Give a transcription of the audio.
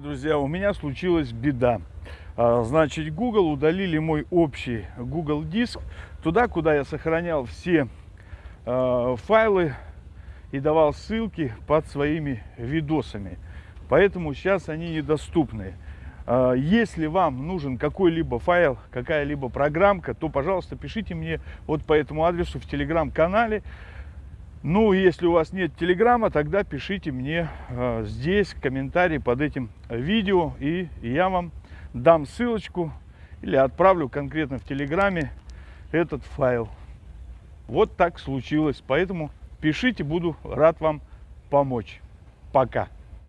друзья, у меня случилась беда. А, значит, Google удалили мой общий Google диск, туда, куда я сохранял все э, файлы и давал ссылки под своими видосами. Поэтому сейчас они недоступны. Э, если вам нужен какой-либо файл, какая-либо программка, то, пожалуйста, пишите мне вот по этому адресу в телеграм-канале. Ну, если у вас нет телеграма, тогда пишите мне э, здесь комментарий под этим видео, и я вам дам ссылочку или отправлю конкретно в телеграме этот файл. Вот так случилось, поэтому пишите, буду рад вам помочь. Пока.